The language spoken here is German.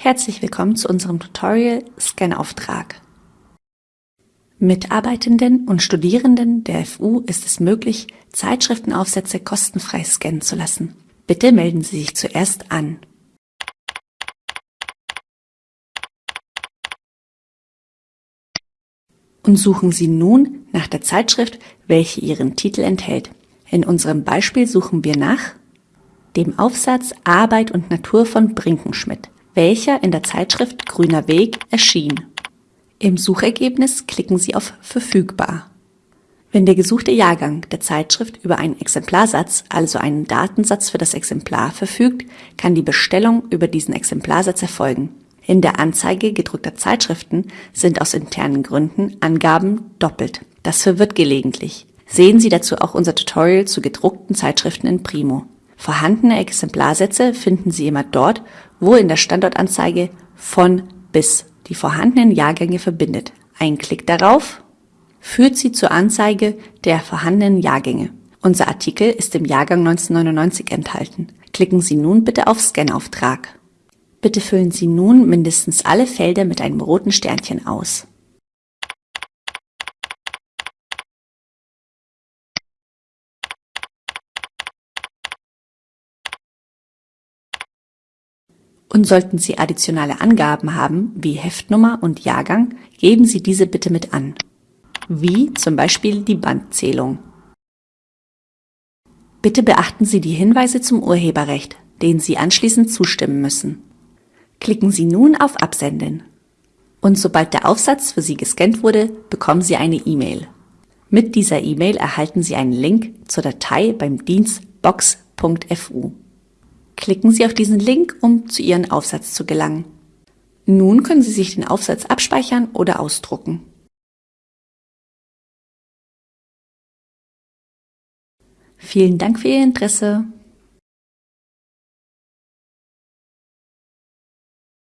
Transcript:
Herzlich willkommen zu unserem Tutorial Scan-Auftrag. Mitarbeitenden und Studierenden der FU ist es möglich, Zeitschriftenaufsätze kostenfrei scannen zu lassen. Bitte melden Sie sich zuerst an. Und suchen Sie nun nach der Zeitschrift, welche Ihren Titel enthält. In unserem Beispiel suchen wir nach dem Aufsatz Arbeit und Natur von Brinkenschmidt welcher in der Zeitschrift Grüner Weg erschien. Im Suchergebnis klicken Sie auf Verfügbar. Wenn der gesuchte Jahrgang der Zeitschrift über einen Exemplarsatz, also einen Datensatz für das Exemplar, verfügt, kann die Bestellung über diesen Exemplarsatz erfolgen. In der Anzeige gedruckter Zeitschriften sind aus internen Gründen Angaben doppelt. Das verwirrt gelegentlich. Sehen Sie dazu auch unser Tutorial zu gedruckten Zeitschriften in Primo. Vorhandene Exemplarsätze finden Sie immer dort, wo in der Standortanzeige von bis die vorhandenen Jahrgänge verbindet. Ein Klick darauf führt Sie zur Anzeige der vorhandenen Jahrgänge. Unser Artikel ist im Jahrgang 1999 enthalten. Klicken Sie nun bitte auf Scanauftrag. Bitte füllen Sie nun mindestens alle Felder mit einem roten Sternchen aus. Und sollten Sie additionale Angaben haben, wie Heftnummer und Jahrgang, geben Sie diese bitte mit an. Wie zum Beispiel die Bandzählung. Bitte beachten Sie die Hinweise zum Urheberrecht, denen Sie anschließend zustimmen müssen. Klicken Sie nun auf Absenden. Und sobald der Aufsatz für Sie gescannt wurde, bekommen Sie eine E-Mail. Mit dieser E-Mail erhalten Sie einen Link zur Datei beim Dienst box.fu. Klicken Sie auf diesen Link, um zu Ihrem Aufsatz zu gelangen. Nun können Sie sich den Aufsatz abspeichern oder ausdrucken. Vielen Dank für Ihr Interesse.